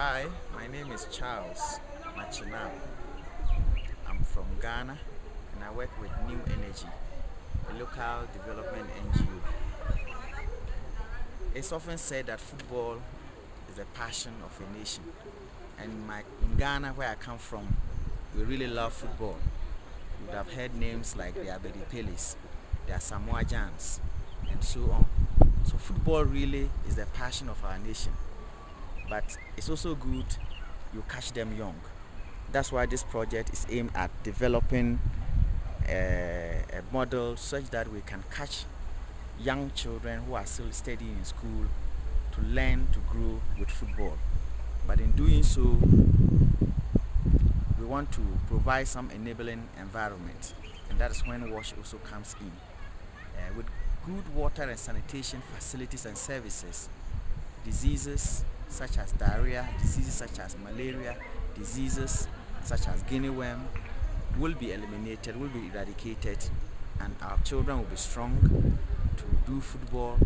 Hi, my name is Charles Machinam. I'm from Ghana and I work with New Energy, a local development NGO. It's often said that football is the passion of a nation. And my, in Ghana, where I come from, we really love football. You would have heard names like the Abedi Peles, the Asamoah Gyans, and so on. So football really is the passion of our nation but it's also good you catch them young. That's why this project is aimed at developing a, a model such that we can catch young children who are still studying in school to learn to grow with football. But in doing so, we want to provide some enabling environment and that is when WASH also comes in. Uh, with good water and sanitation facilities and services, diseases such as diarrhea, diseases such as malaria, diseases such as guinea worm will be eliminated, will be eradicated and our children will be strong to do football,